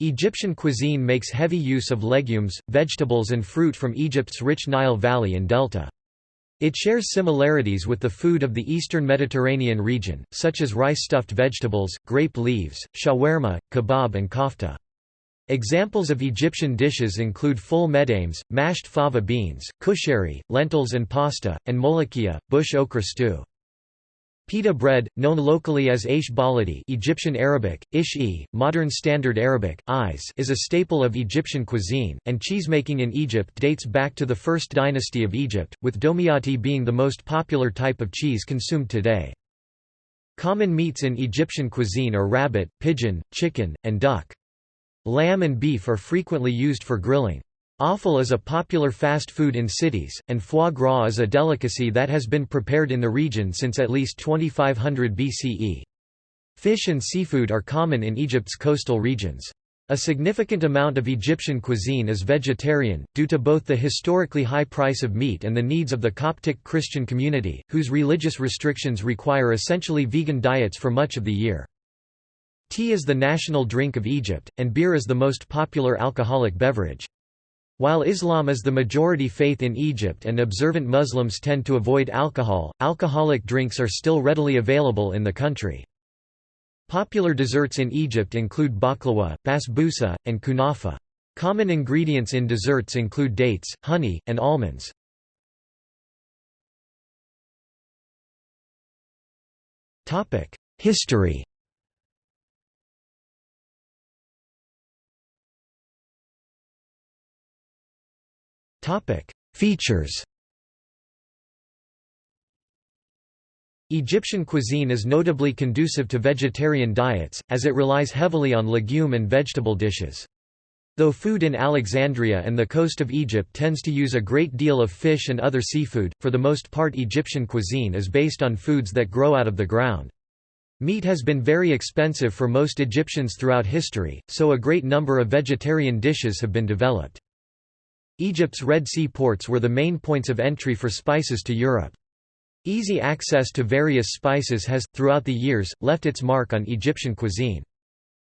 Egyptian cuisine makes heavy use of legumes, vegetables and fruit from Egypt's rich Nile Valley and Delta. It shares similarities with the food of the eastern Mediterranean region, such as rice-stuffed vegetables, grape leaves, shawarma, kebab and kofta. Examples of Egyptian dishes include full medames, mashed fava beans, kushari, lentils and pasta, and molokhia, bush okra stew. Pita bread, known locally as Aish baladi Egyptian Arabic, ish-e, Modern Standard Arabic, is a staple of Egyptian cuisine, and cheesemaking in Egypt dates back to the First Dynasty of Egypt, with domiati being the most popular type of cheese consumed today. Common meats in Egyptian cuisine are rabbit, pigeon, chicken, and duck. Lamb and beef are frequently used for grilling. Offal is a popular fast food in cities, and foie gras is a delicacy that has been prepared in the region since at least 2500 BCE. Fish and seafood are common in Egypt's coastal regions. A significant amount of Egyptian cuisine is vegetarian, due to both the historically high price of meat and the needs of the Coptic Christian community, whose religious restrictions require essentially vegan diets for much of the year. Tea is the national drink of Egypt, and beer is the most popular alcoholic beverage. While Islam is the majority faith in Egypt and observant Muslims tend to avoid alcohol, alcoholic drinks are still readily available in the country. Popular desserts in Egypt include baklava, basbousa, and kunafa. Common ingredients in desserts include dates, honey, and almonds. History Features Egyptian cuisine is notably conducive to vegetarian diets, as it relies heavily on legume and vegetable dishes. Though food in Alexandria and the coast of Egypt tends to use a great deal of fish and other seafood, for the most part Egyptian cuisine is based on foods that grow out of the ground. Meat has been very expensive for most Egyptians throughout history, so a great number of vegetarian dishes have been developed. Egypt's Red Sea ports were the main points of entry for spices to Europe. Easy access to various spices has, throughout the years, left its mark on Egyptian cuisine.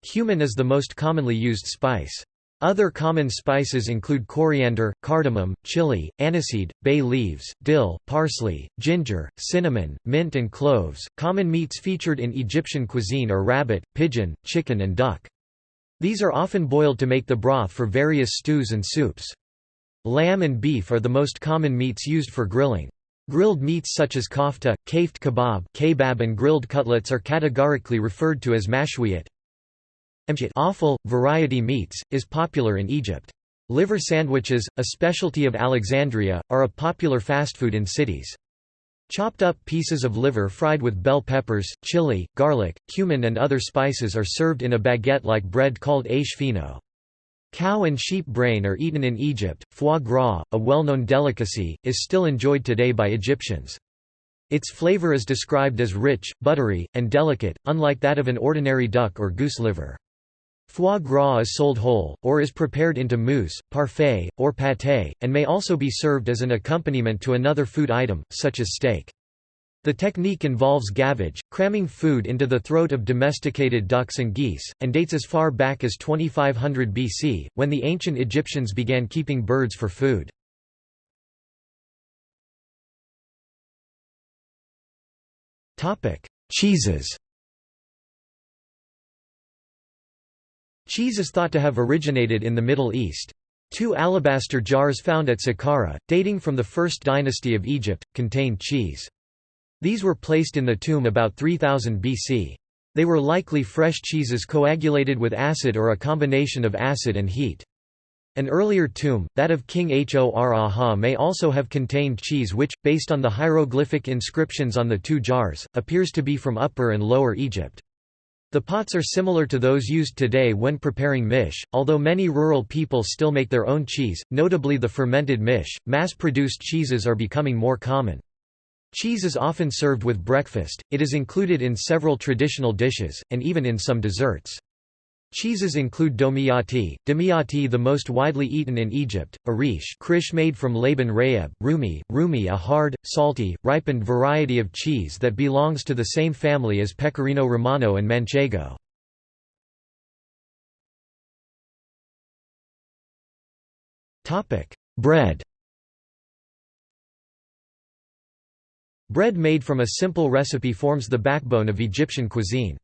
Cumin is the most commonly used spice. Other common spices include coriander, cardamom, chili, aniseed, bay leaves, dill, parsley, ginger, cinnamon, mint, and cloves. Common meats featured in Egyptian cuisine are rabbit, pigeon, chicken, and duck. These are often boiled to make the broth for various stews and soups. Lamb and beef are the most common meats used for grilling. Grilled meats such as kofta, kafte kebab, kebab and grilled cutlets are categorically referred to as mashwiyat. Offal, variety meats, is popular in Egypt. Liver sandwiches, a specialty of Alexandria, are a popular fast food in cities. Chopped up pieces of liver fried with bell peppers, chili, garlic, cumin and other spices are served in a baguette-like bread called aish fino. Cow and sheep brain are eaten in Egypt. Foie gras, a well-known delicacy, is still enjoyed today by Egyptians. Its flavor is described as rich, buttery, and delicate, unlike that of an ordinary duck or goose liver. Foie gras is sold whole, or is prepared into mousse, parfait, or pâté, and may also be served as an accompaniment to another food item, such as steak. The technique involves gavage, cramming food into the throat of domesticated ducks and geese, and dates as far back as 2500 BC, when the ancient Egyptians began keeping birds for food. Cheeses Cheese is thought to have originated in the Middle East. Two alabaster jars found at Saqqara, dating from the First Dynasty of Egypt, contained cheese. These were placed in the tomb about 3000 BC. They were likely fresh cheeses coagulated with acid or a combination of acid and heat. An earlier tomb, that of King Hor-Aha may also have contained cheese which, based on the hieroglyphic inscriptions on the two jars, appears to be from Upper and Lower Egypt. The pots are similar to those used today when preparing mish, although many rural people still make their own cheese, notably the fermented mish. Mass-produced cheeses are becoming more common. Cheese is often served with breakfast, it is included in several traditional dishes, and even in some desserts. Cheeses include domiati, demiati the most widely eaten in Egypt, arish krish made from Laban rayeb, rumi, rumi a hard, salty, ripened variety of cheese that belongs to the same family as pecorino romano and manchego. Bread Bread made from a simple recipe forms the backbone of Egyptian cuisine.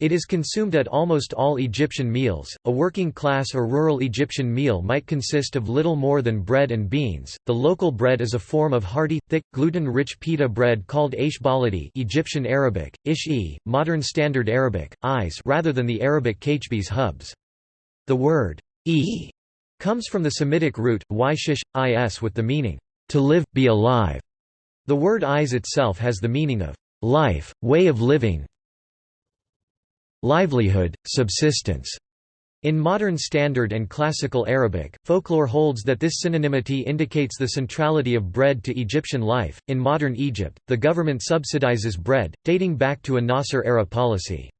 It is consumed at almost all Egyptian meals. A working class or rural Egyptian meal might consist of little more than bread and beans. The local bread is a form of hearty, thick, gluten-rich pita bread called aish Egyptian Arabic, ish-e, modern Standard Arabic, eyes, rather than the Arabic kachbis hubs. The word e comes from the Semitic root yshish is with the meaning to live, be alive. The word eyes itself has the meaning of life, way of living, livelihood, subsistence. In modern Standard and Classical Arabic, folklore holds that this synonymity indicates the centrality of bread to Egyptian life. In modern Egypt, the government subsidizes bread, dating back to a Nasser era policy.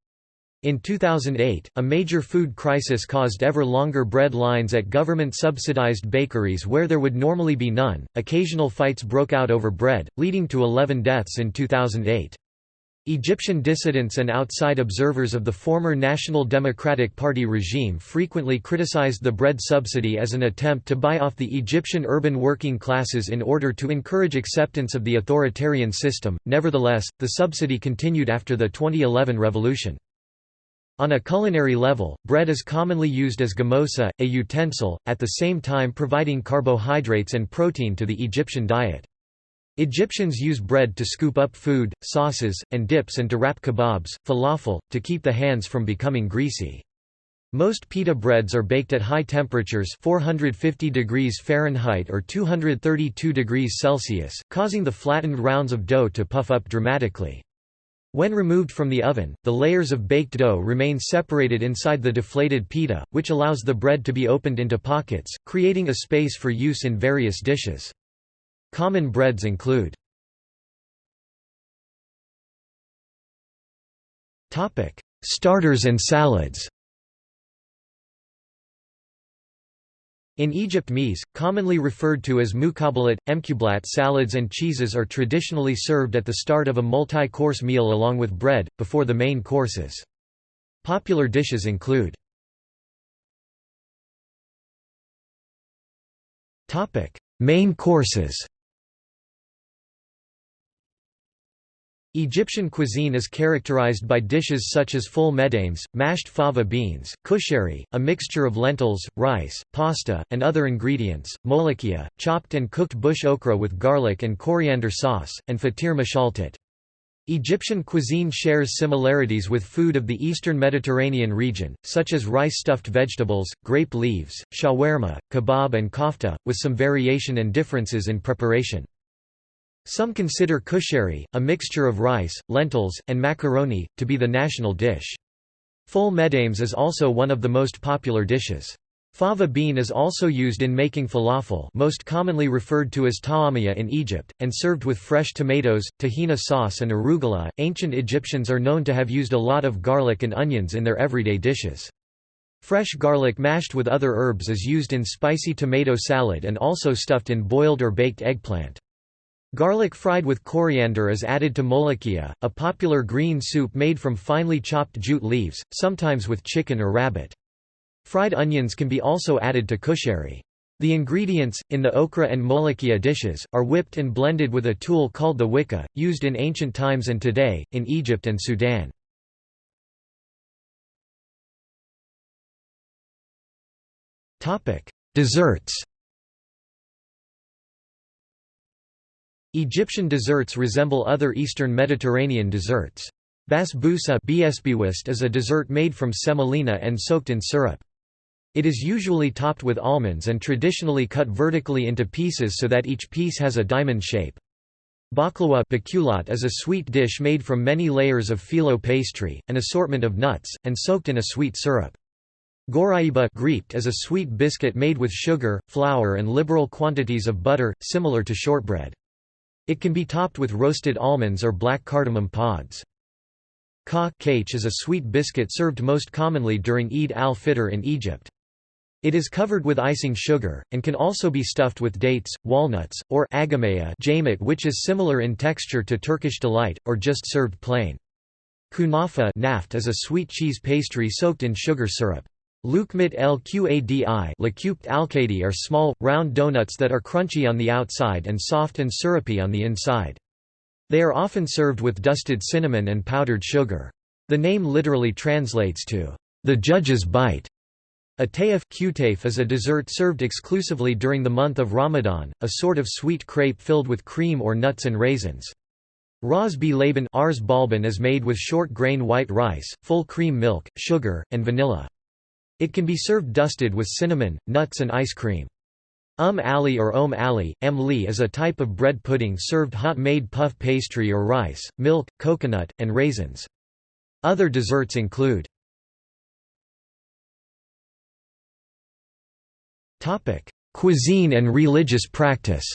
In 2008, a major food crisis caused ever longer bread lines at government-subsidized bakeries where there would normally be none. Occasional fights broke out over bread, leading to 11 deaths in 2008. Egyptian dissidents and outside observers of the former National Democratic Party regime frequently criticized the bread subsidy as an attempt to buy off the Egyptian urban working classes in order to encourage acceptance of the authoritarian system. Nevertheless, the subsidy continued after the 2011 revolution. On a culinary level, bread is commonly used as gamosa, a utensil, at the same time providing carbohydrates and protein to the Egyptian diet. Egyptians use bread to scoop up food, sauces, and dips and to wrap kebabs, falafel, to keep the hands from becoming greasy. Most pita breads are baked at high temperatures 450 degrees Fahrenheit or 232 degrees Celsius, causing the flattened rounds of dough to puff up dramatically. When removed from the oven, the layers of baked dough remain separated inside the deflated pita, which allows the bread to be opened into pockets, creating a space for use in various dishes. Common breads include Starters and salads In Egypt mise, commonly referred to as muqabbalat, emqublat salads and cheeses are traditionally served at the start of a multi-course meal along with bread, before the main courses. Popular dishes include Main courses Egyptian cuisine is characterized by dishes such as full medames, mashed fava beans, kushari, a mixture of lentils, rice, pasta, and other ingredients, molokhia, chopped and cooked bush okra with garlic and coriander sauce, and fatir mashaltat. Egyptian cuisine shares similarities with food of the eastern Mediterranean region, such as rice-stuffed vegetables, grape leaves, shawarma, kebab and kofta, with some variation and differences in preparation. Some consider kushari, a mixture of rice, lentils, and macaroni, to be the national dish. Full medames is also one of the most popular dishes. Fava bean is also used in making falafel most commonly referred to as ta'amiyya in Egypt, and served with fresh tomatoes, tahina sauce and arugula. Ancient Egyptians are known to have used a lot of garlic and onions in their everyday dishes. Fresh garlic mashed with other herbs is used in spicy tomato salad and also stuffed in boiled or baked eggplant. Garlic fried with coriander is added to molokhia, a popular green soup made from finely chopped jute leaves, sometimes with chicken or rabbit. Fried onions can be also added to kushari. The ingredients, in the okra and molokhia dishes, are whipped and blended with a tool called the wika, used in ancient times and today, in Egypt and Sudan. Desserts Egyptian desserts resemble other Eastern Mediterranean desserts. Basbousa is a dessert made from semolina and soaked in syrup. It is usually topped with almonds and traditionally cut vertically into pieces so that each piece has a diamond shape. Baklawa is a sweet dish made from many layers of phyllo pastry, an assortment of nuts, and soaked in a sweet syrup. Goraiba is a sweet biscuit made with sugar, flour and liberal quantities of butter, similar to shortbread. It can be topped with roasted almonds or black cardamom pods. Ka is a sweet biscuit served most commonly during Eid al-Fitr in Egypt. It is covered with icing sugar, and can also be stuffed with dates, walnuts, or agamaya which is similar in texture to Turkish delight, or just served plain. Kunafa is a sweet cheese pastry soaked in sugar syrup. Lukmit el qadi Laqut alkadi are small, round donuts that are crunchy on the outside and soft and syrupy on the inside. They are often served with dusted cinnamon and powdered sugar. The name literally translates to, the judge's bite. A tayaf is a dessert served exclusively during the month of Ramadan, a sort of sweet crepe filled with cream or nuts and raisins. Ras b laban is made with short-grain white rice, full cream milk, sugar, and vanilla. It can be served dusted with cinnamon, nuts and ice cream. Um ali or om ali, li is a type of bread pudding served hot-made puff pastry or rice, milk, coconut, and raisins. Other desserts include Cuisine and religious practice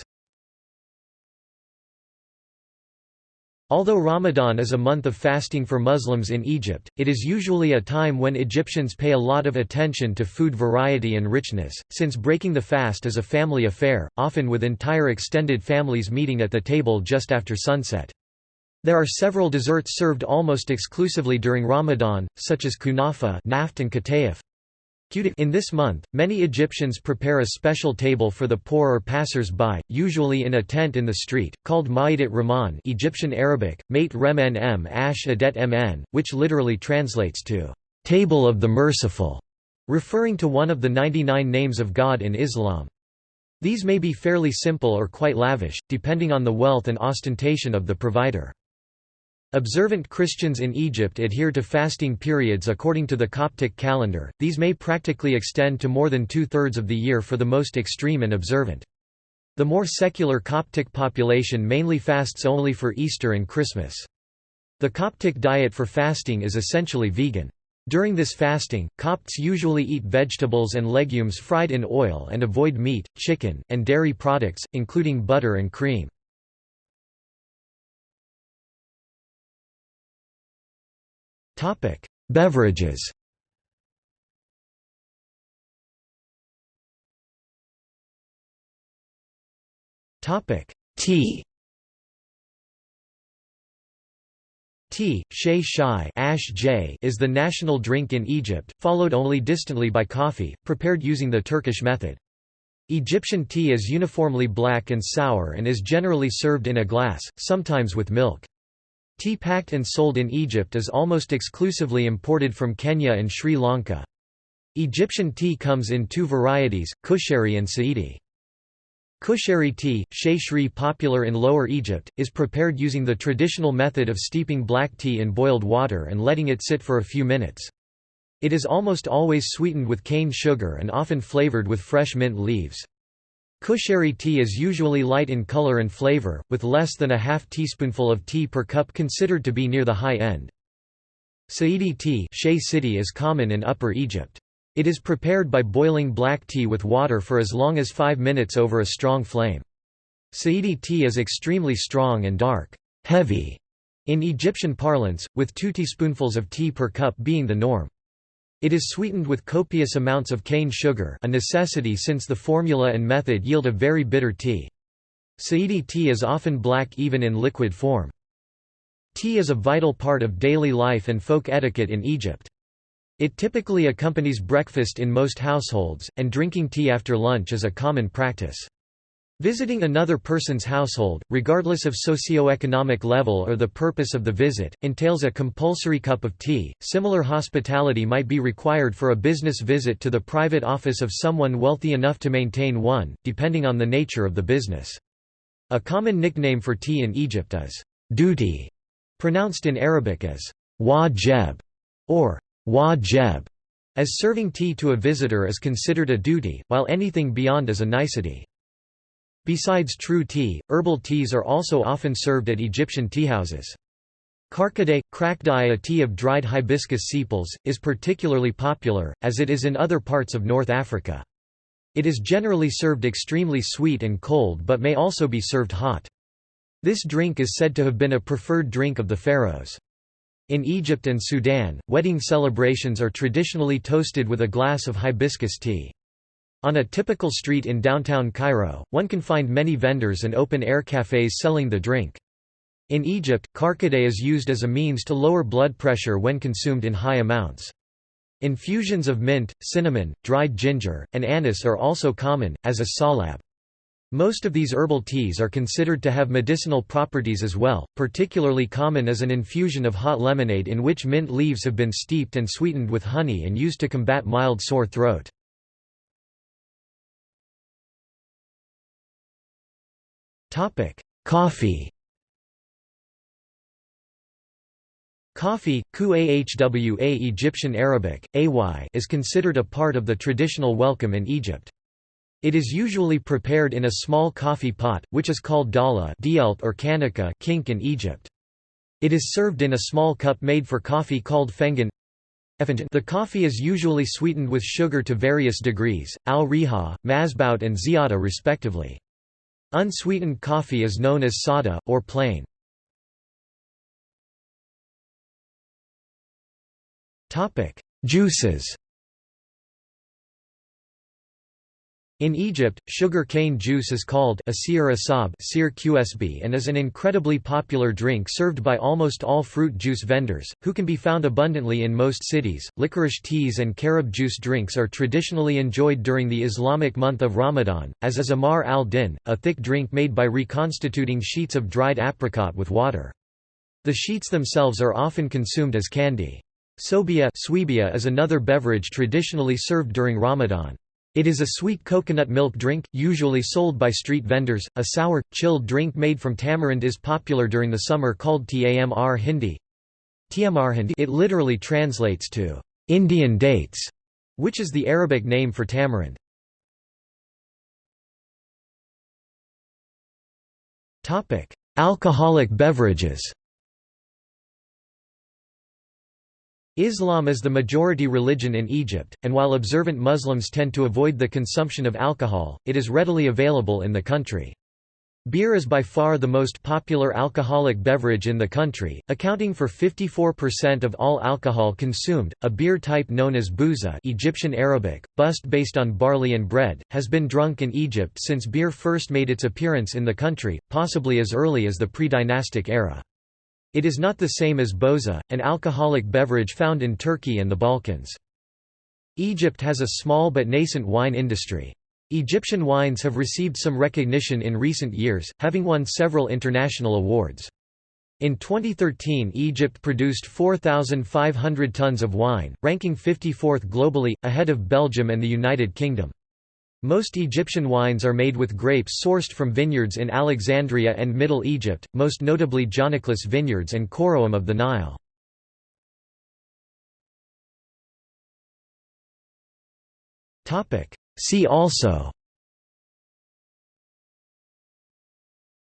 Although Ramadan is a month of fasting for Muslims in Egypt, it is usually a time when Egyptians pay a lot of attention to food variety and richness, since breaking the fast is a family affair, often with entire extended families meeting at the table just after sunset. There are several desserts served almost exclusively during Ramadan, such as kunafa naft and katayef. In this month, many Egyptians prepare a special table for the poor or passers-by, usually in a tent in the street, called Ma'idat Rahman Egyptian Arabic, Mate Remen m ash adet mn, which literally translates to, "...table of the merciful", referring to one of the 99 names of God in Islam. These may be fairly simple or quite lavish, depending on the wealth and ostentation of the provider. Observant Christians in Egypt adhere to fasting periods according to the Coptic calendar, these may practically extend to more than two-thirds of the year for the most extreme and observant. The more secular Coptic population mainly fasts only for Easter and Christmas. The Coptic diet for fasting is essentially vegan. During this fasting, Copts usually eat vegetables and legumes fried in oil and avoid meat, chicken, and dairy products, including butter and cream. Topic: Beverages. Topic: Tea. Tea, shay shai ash j is the national drink in Egypt, followed only distantly by coffee, prepared using the Turkish method. Egyptian tea is uniformly black and sour and is generally served in a glass, sometimes with milk. Tea packed and sold in Egypt is almost exclusively imported from Kenya and Sri Lanka. Egyptian tea comes in two varieties, kushari and saidi. Kushari tea, shayshri popular in Lower Egypt, is prepared using the traditional method of steeping black tea in boiled water and letting it sit for a few minutes. It is almost always sweetened with cane sugar and often flavored with fresh mint leaves. Kushari tea is usually light in color and flavor, with less than a half teaspoonful of tea per cup considered to be near the high end. Saidi tea city is common in Upper Egypt. It is prepared by boiling black tea with water for as long as five minutes over a strong flame. Saidi tea is extremely strong and dark, heavy, in Egyptian parlance, with two teaspoonfuls of tea per cup being the norm. It is sweetened with copious amounts of cane sugar a necessity since the formula and method yield a very bitter tea. Saidi tea is often black even in liquid form. Tea is a vital part of daily life and folk etiquette in Egypt. It typically accompanies breakfast in most households, and drinking tea after lunch is a common practice. Visiting another person's household, regardless of socioeconomic level or the purpose of the visit, entails a compulsory cup of tea. Similar hospitality might be required for a business visit to the private office of someone wealthy enough to maintain one, depending on the nature of the business. A common nickname for tea in Egypt is duty, pronounced in Arabic as wajeb or wajeb, as serving tea to a visitor is considered a duty, while anything beyond is a nicety. Besides true tea, herbal teas are also often served at Egyptian teahouses. Karkade, krakdai a tea of dried hibiscus sepals, is particularly popular, as it is in other parts of North Africa. It is generally served extremely sweet and cold but may also be served hot. This drink is said to have been a preferred drink of the pharaohs. In Egypt and Sudan, wedding celebrations are traditionally toasted with a glass of hibiscus tea. On a typical street in downtown Cairo, one can find many vendors and open-air cafes selling the drink. In Egypt, karkade is used as a means to lower blood pressure when consumed in high amounts. Infusions of mint, cinnamon, dried ginger, and anise are also common, as is salab. Most of these herbal teas are considered to have medicinal properties as well, particularly common is an infusion of hot lemonade in which mint leaves have been steeped and sweetened with honey and used to combat mild sore throat. Coffee Coffee, ku ahwa Egyptian Arabic, ay is considered a part of the traditional welcome in Egypt. It is usually prepared in a small coffee pot, which is called dala or kanika kink in Egypt. It is served in a small cup made for coffee called fengen. The coffee is usually sweetened with sugar to various degrees, al-riha, masbout and ziyada respectively. Unsweetened coffee is known as sada, or plain. Juices In Egypt, sugar cane juice is called asir asab qsb and is an incredibly popular drink served by almost all fruit juice vendors, who can be found abundantly in most cities. Licorice teas and carob juice drinks are traditionally enjoyed during the Islamic month of Ramadan, as is amar al-din, a thick drink made by reconstituting sheets of dried apricot with water. The sheets themselves are often consumed as candy. Sobia is another beverage traditionally served during Ramadan. It is a sweet coconut milk drink, usually sold by street vendors. A sour, chilled drink made from tamarind is popular during the summer called tamr hindi. It literally translates to Indian dates, which is the Arabic name for tamarind. Alcoholic beverages Islam is the majority religion in Egypt, and while observant Muslims tend to avoid the consumption of alcohol, it is readily available in the country. Beer is by far the most popular alcoholic beverage in the country, accounting for 54% of all alcohol consumed. A beer type known as bouza, Egyptian Arabic, bust based on barley and bread, has been drunk in Egypt since beer first made its appearance in the country, possibly as early as the pre-dynastic era. It is not the same as boza, an alcoholic beverage found in Turkey and the Balkans. Egypt has a small but nascent wine industry. Egyptian wines have received some recognition in recent years, having won several international awards. In 2013 Egypt produced 4,500 tons of wine, ranking 54th globally, ahead of Belgium and the United Kingdom. Most Egyptian wines are made with grapes sourced from vineyards in Alexandria and Middle Egypt, most notably Gianaclis vineyards and Kouroum of the Nile. See also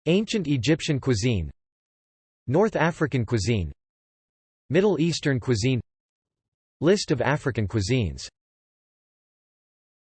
Ancient Egyptian cuisine North African cuisine Middle Eastern cuisine List of African cuisines